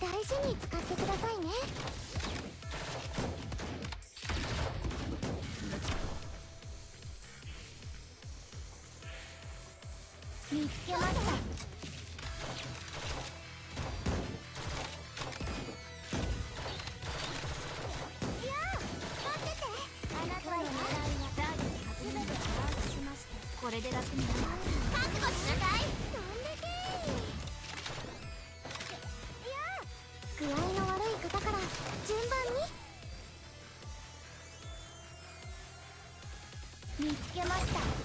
大事に使ってくださいね。見つけました。これで楽になる。覚悟しなさい。どんだけ。いや具合の悪い方から順番に。見つけました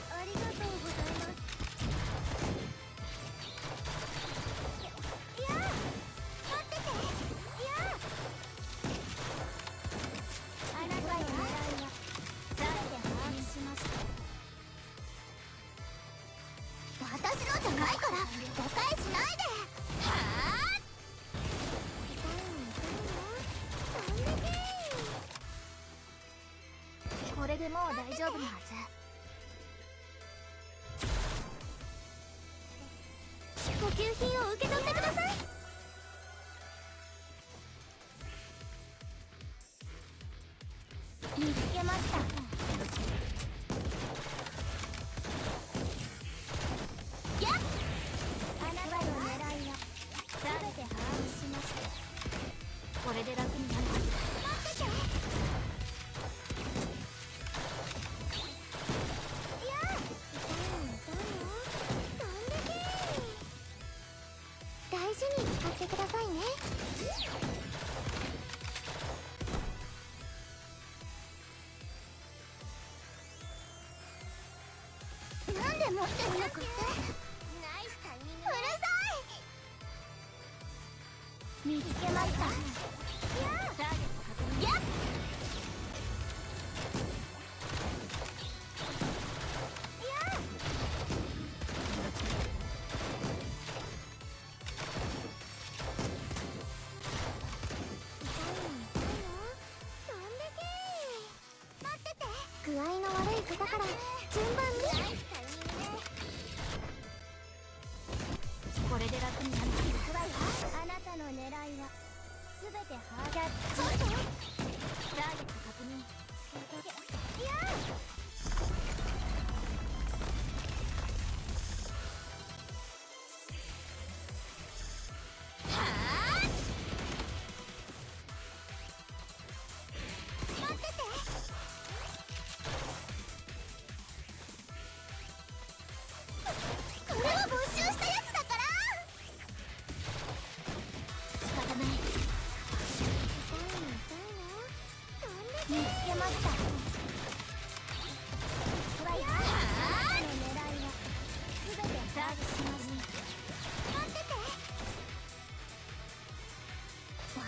誤解しないで。はあ？これでもう大丈夫なはず。補給品を受け取ってください。見つけました。これで楽になるはず待ってていや痛いの痛いのどんだけ大事に使っていなんで持ってるのかって。見つけました。やターゲット確認やっ具合の悪い方から順番に合は全て把握ちょっとターゲット確認。いやは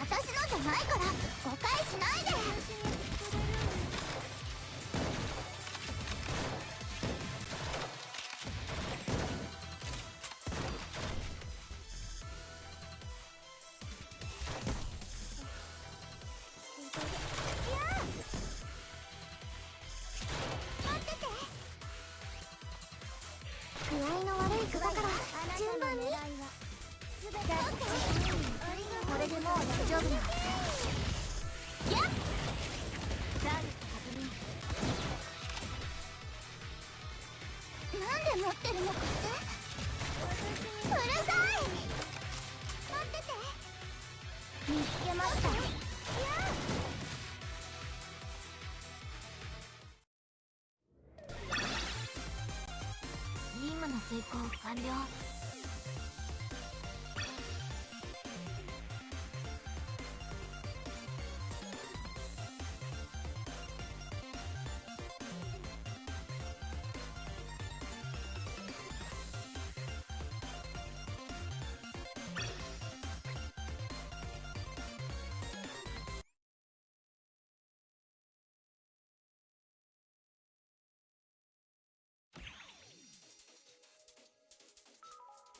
私のじゃないから誤解しないで。いや待ってて具合の悪い方から順番に全て丈夫なやっターゲット確認なんで持ってるのかってうるさい待ってて見つけましたいや任務の遂行完了。